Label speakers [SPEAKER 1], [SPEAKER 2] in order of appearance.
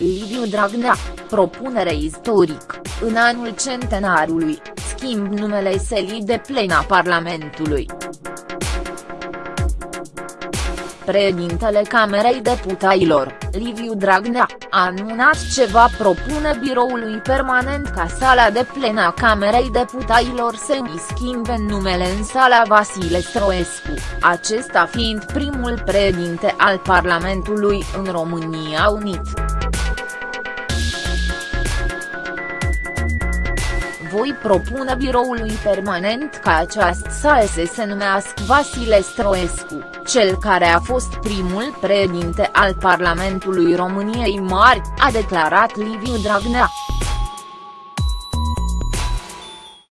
[SPEAKER 1] Liviu Dragnea, propunere istoric, în anul centenarului, schimb numele selii de plena Parlamentului. Președintele Camerei Deputaților, Liviu Dragnea, a anunțat ce va propune biroului permanent ca sala de plen a Camerei Deputaților să îi schimbe numele în sala Vasile Stroescu, acesta fiind primul președinte al Parlamentului în România Unit. Voi propune biroului permanent ca această sală să se numească Vasile Stroescu, cel care a fost primul președinte al Parlamentului României Mari, a declarat Liviu Dragnea.